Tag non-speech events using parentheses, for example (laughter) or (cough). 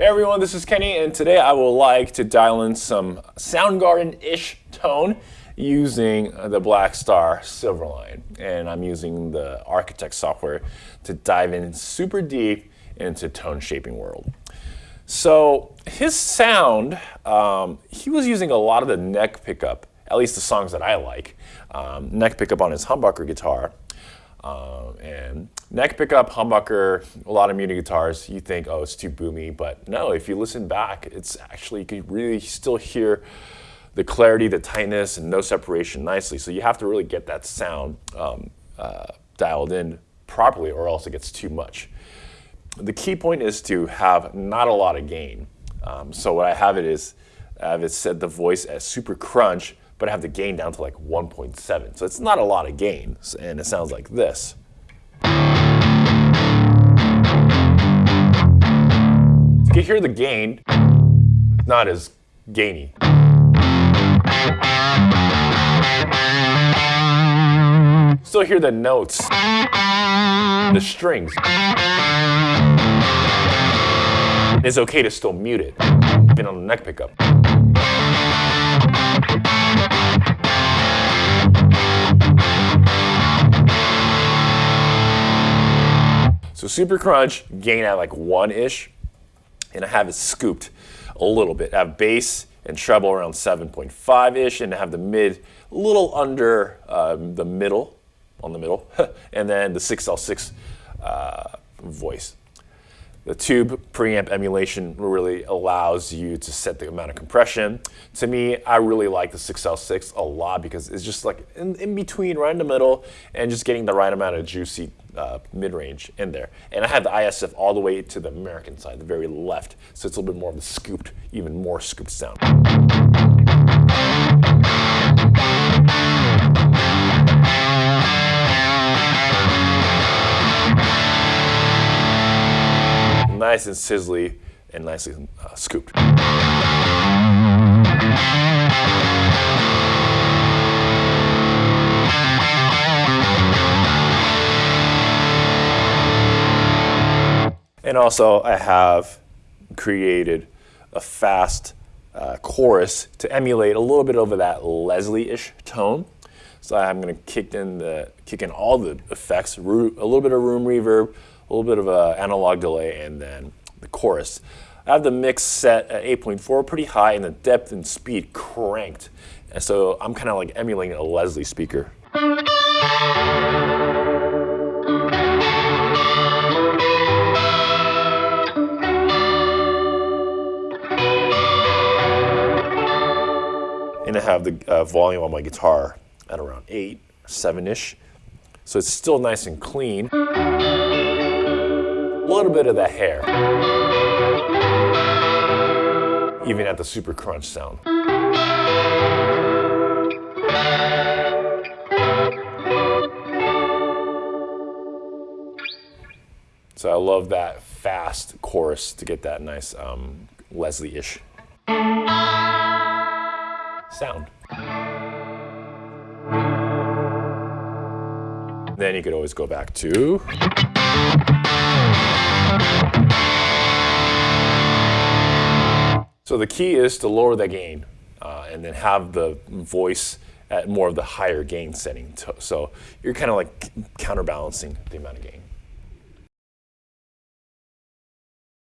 Hey everyone, this is Kenny, and today I would like to dial in some Soundgarden-ish tone using the Blackstar Silverline. And I'm using the Architect software to dive in super deep into tone shaping world. So his sound, um, he was using a lot of the neck pickup, at least the songs that I like, um, neck pickup on his humbucker guitar. Um, and neck pickup, humbucker, a lot of Muni guitars, you think, oh, it's too boomy. But no, if you listen back, it's actually, you can really still hear the clarity, the tightness, and no separation nicely. So you have to really get that sound um, uh, dialed in properly or else it gets too much. The key point is to have not a lot of gain. Um, so what I have it is, I have it set the voice as super crunch, but I have the gain down to like 1.7. So it's not a lot of gain, and it sounds like this. You can hear the gain, not as gainy. Still hear the notes, the strings. It's okay to still mute it, even on the neck pickup. Super crunch, gain at like one-ish, and I have it scooped a little bit. I have bass and treble around 7.5-ish, and I have the mid a little under um, the middle, on the middle, (laughs) and then the 6L6 uh, voice. The tube preamp emulation really allows you to set the amount of compression. To me, I really like the 6L6 a lot because it's just like in, in between, right in the middle, and just getting the right amount of juicy uh, mid-range in there. And I have the ISF all the way to the American side, the very left, so it's a little bit more of the scooped, even more scooped sound. nice and sizzly and nicely uh, scooped. And also I have created a fast uh, chorus to emulate a little bit over that Leslie-ish tone. So I'm going to kick in the kick in all the effects, a little bit of room reverb, a little bit of an analog delay, and then the chorus. I have the mix set at 8.4, pretty high, and the depth and speed cranked. And so I'm kind of like emulating a Leslie speaker. I have the uh, volume on my guitar at around 8, 7-ish. So it's still nice and clean A little bit of the hair. Even at the super crunch sound. So I love that fast chorus to get that nice um, Leslie-ish sound. Then you could always go back to so the key is to lower the gain uh, and then have the voice at more of the higher gain setting. So you're kind of like counterbalancing the amount of gain.